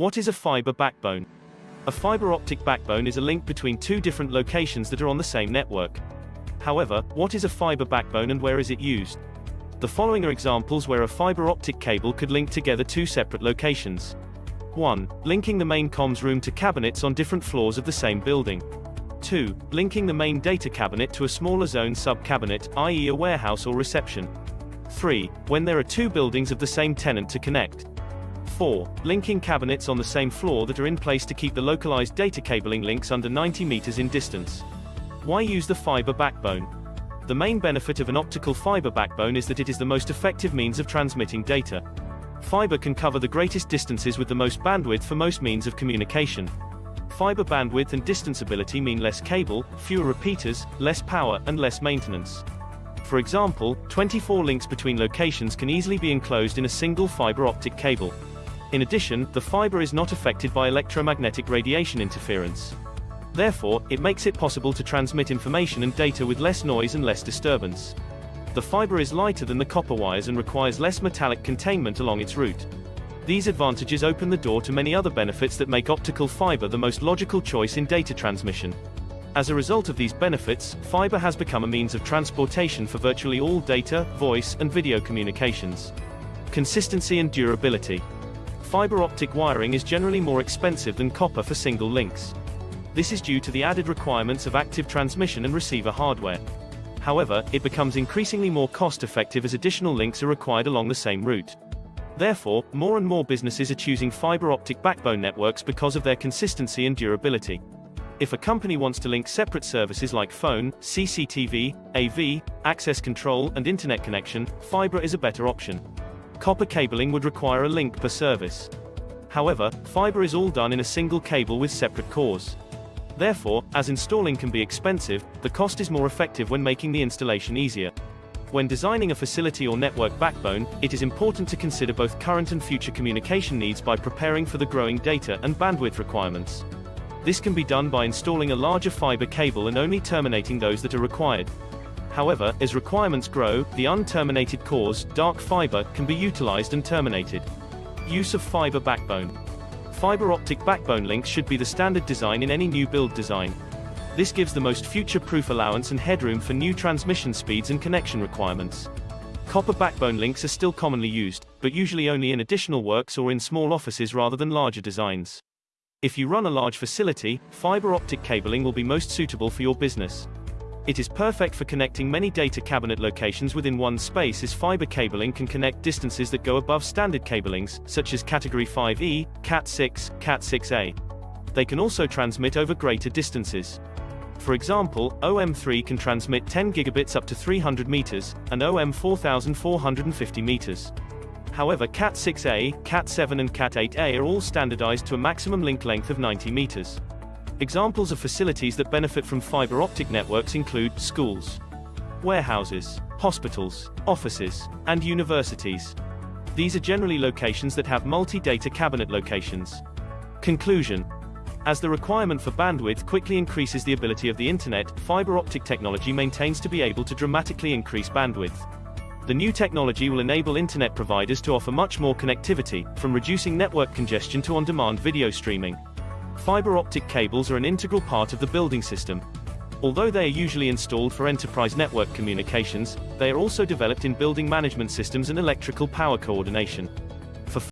What is a fiber backbone? A fiber optic backbone is a link between two different locations that are on the same network. However, what is a fiber backbone and where is it used? The following are examples where a fiber optic cable could link together two separate locations. 1. Linking the main comms room to cabinets on different floors of the same building. 2. Linking the main data cabinet to a smaller zone sub-cabinet, i.e. a warehouse or reception. 3. When there are two buildings of the same tenant to connect. 4. Linking cabinets on the same floor that are in place to keep the localized data cabling links under 90 meters in distance. Why use the fiber backbone? The main benefit of an optical fiber backbone is that it is the most effective means of transmitting data. Fiber can cover the greatest distances with the most bandwidth for most means of communication. Fiber bandwidth and distance ability mean less cable, fewer repeaters, less power, and less maintenance. For example, 24 links between locations can easily be enclosed in a single fiber optic cable. In addition, the fiber is not affected by electromagnetic radiation interference. Therefore, it makes it possible to transmit information and data with less noise and less disturbance. The fiber is lighter than the copper wires and requires less metallic containment along its route. These advantages open the door to many other benefits that make optical fiber the most logical choice in data transmission. As a result of these benefits, fiber has become a means of transportation for virtually all data, voice, and video communications. Consistency and durability. Fiber optic wiring is generally more expensive than copper for single links. This is due to the added requirements of active transmission and receiver hardware. However, it becomes increasingly more cost-effective as additional links are required along the same route. Therefore, more and more businesses are choosing fiber optic backbone networks because of their consistency and durability. If a company wants to link separate services like phone, CCTV, AV, access control, and internet connection, fiber is a better option. Copper cabling would require a link per service. However, fiber is all done in a single cable with separate cores. Therefore, as installing can be expensive, the cost is more effective when making the installation easier. When designing a facility or network backbone, it is important to consider both current and future communication needs by preparing for the growing data and bandwidth requirements. This can be done by installing a larger fiber cable and only terminating those that are required. However, as requirements grow, the unterminated cores, dark fiber, can be utilized and terminated. Use of fiber backbone. Fiber optic backbone links should be the standard design in any new build design. This gives the most future-proof allowance and headroom for new transmission speeds and connection requirements. Copper backbone links are still commonly used, but usually only in additional works or in small offices rather than larger designs. If you run a large facility, fiber optic cabling will be most suitable for your business. It is perfect for connecting many data cabinet locations within one space as fiber cabling can connect distances that go above standard cablings, such as Category 5E, Cat6, Cat6a. They can also transmit over greater distances. For example, OM3 can transmit 10 gigabits up to 300 meters, and OM 4450 meters. However Cat6a, Cat7 and Cat8a are all standardized to a maximum link length of 90 meters. Examples of facilities that benefit from fiber optic networks include schools, warehouses, hospitals, offices, and universities. These are generally locations that have multi-data cabinet locations. Conclusion. As the requirement for bandwidth quickly increases the ability of the internet, fiber optic technology maintains to be able to dramatically increase bandwidth. The new technology will enable internet providers to offer much more connectivity, from reducing network congestion to on-demand video streaming. Fiber optic cables are an integral part of the building system. Although they are usually installed for enterprise network communications, they are also developed in building management systems and electrical power coordination.